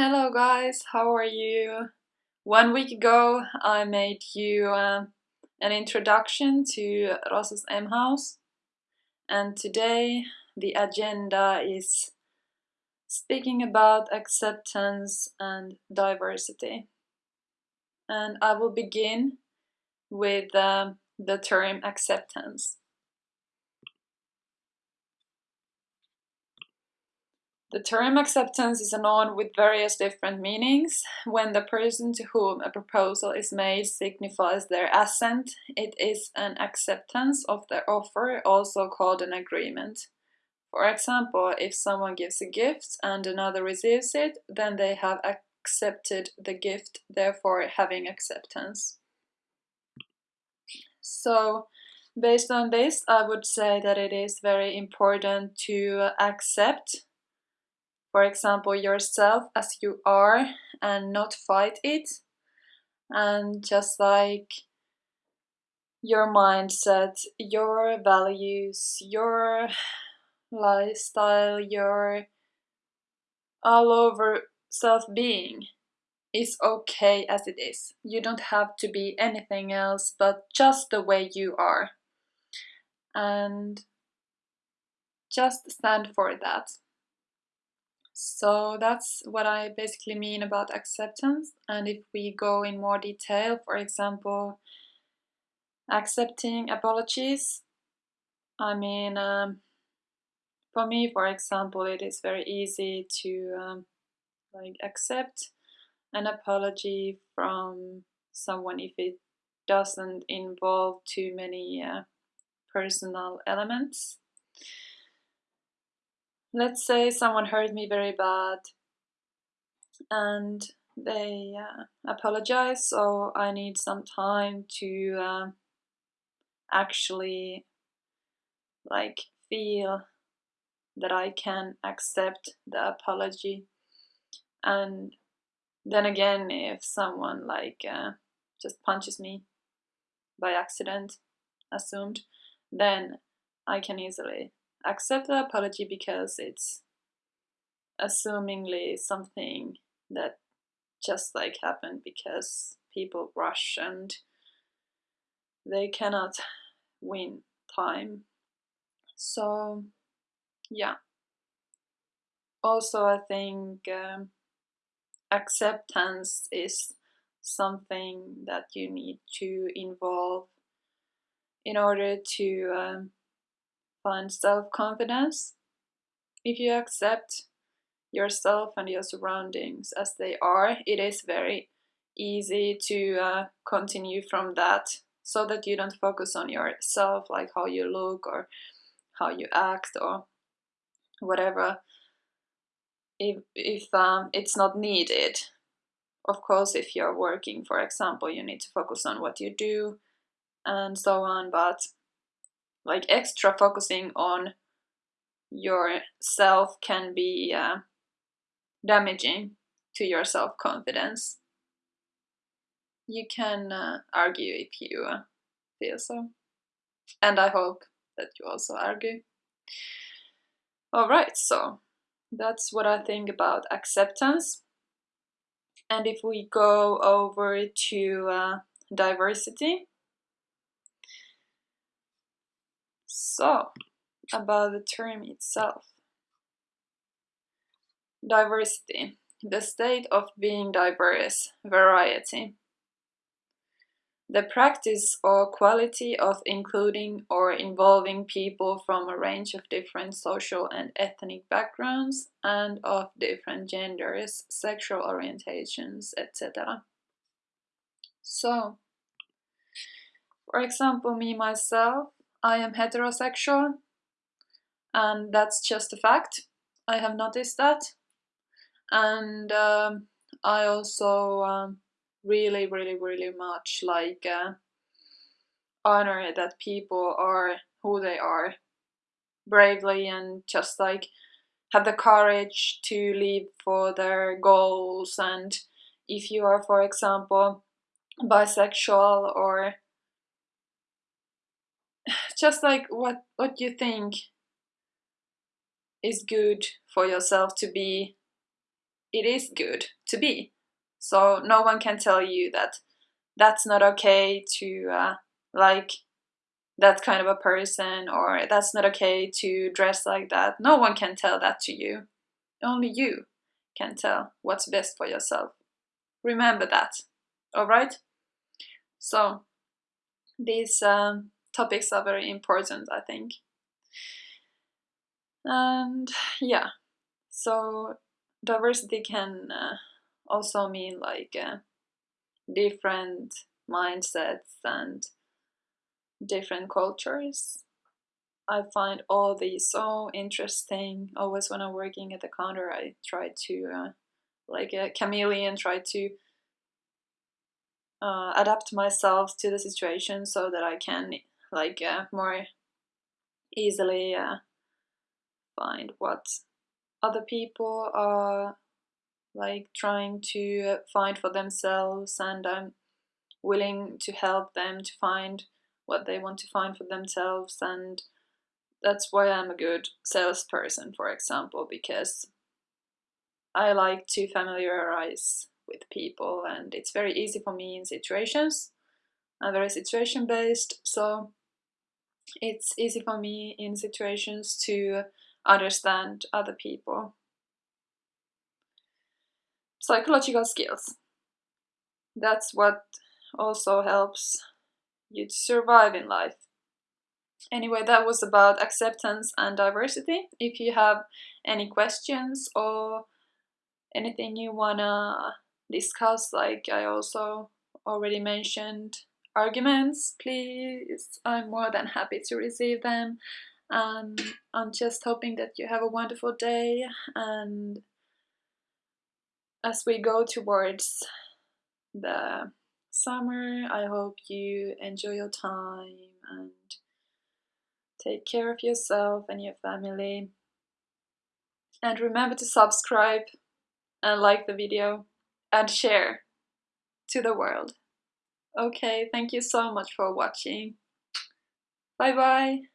Hello guys, how are you? One week ago I made you uh, an introduction to Rosas M House and today the agenda is speaking about acceptance and diversity. And I will begin with uh, the term acceptance. The term acceptance is a noun with various different meanings. When the person to whom a proposal is made signifies their assent, it is an acceptance of their offer, also called an agreement. For example, if someone gives a gift and another receives it, then they have accepted the gift, therefore having acceptance. So, based on this, I would say that it is very important to accept for example, yourself as you are and not fight it. And just like your mindset, your values, your lifestyle, your all over self being is okay as it is. You don't have to be anything else but just the way you are. And just stand for that. So that's what I basically mean about acceptance. And if we go in more detail, for example, accepting apologies, I mean, um, for me, for example, it is very easy to um, like accept an apology from someone if it doesn't involve too many uh, personal elements let's say someone hurt me very bad and they uh, apologize so i need some time to uh, actually like feel that i can accept the apology. And then again if someone like uh, just punches me by accident assumed then i can easily accept the apology because it's assumingly something that just like happened because people rush and they cannot win time. So, yeah. Also, I think um, acceptance is something that you need to involve in order to um, find self-confidence. If you accept yourself and your surroundings as they are, it is very easy to uh, continue from that so that you don't focus on yourself, like how you look or how you act or whatever. If, if um, it's not needed, of course, if you're working, for example, you need to focus on what you do and so on, but like extra focusing on yourself can be uh, damaging to your self-confidence. You can uh, argue if you uh, feel so. And I hope that you also argue. Alright, so that's what I think about acceptance. And if we go over to uh, diversity, So, about the term itself. Diversity, the state of being diverse, variety. The practice or quality of including or involving people from a range of different social and ethnic backgrounds and of different genders, sexual orientations, etc. So, for example, me myself, I am heterosexual and that's just a fact. I have noticed that. And um, I also um, really, really, really much like uh, honor that people are who they are bravely and just like have the courage to live for their goals and if you are for example bisexual or just like what what you think is good for yourself to be it is good to be. So no one can tell you that that's not okay to uh, like that kind of a person or that's not okay to dress like that. No one can tell that to you. Only you can tell what's best for yourself. Remember that. Alright? So, these um, topics are very important, I think. And yeah, so diversity can uh, also mean like uh, different mindsets and different cultures. I find all these so interesting. Always when I'm working at the counter, I try to, uh, like a chameleon, try to uh, adapt myself to the situation so that I can, like, uh, more easily uh, find what other people are like trying to find for themselves and I'm willing to help them to find what they want to find for themselves and that's why I'm a good salesperson for example because I like to familiarize with people and it's very easy for me in situations. I'm very situation based so it's easy for me in situations to understand other people psychological skills that's what also helps you to survive in life. Anyway, that was about acceptance and diversity. If you have any questions or anything you wanna discuss, like I also already mentioned, arguments, please, I'm more than happy to receive them. And I'm just hoping that you have a wonderful day and as we go towards the summer. I hope you enjoy your time and take care of yourself and your family. And remember to subscribe and like the video and share to the world. Okay, thank you so much for watching. Bye bye.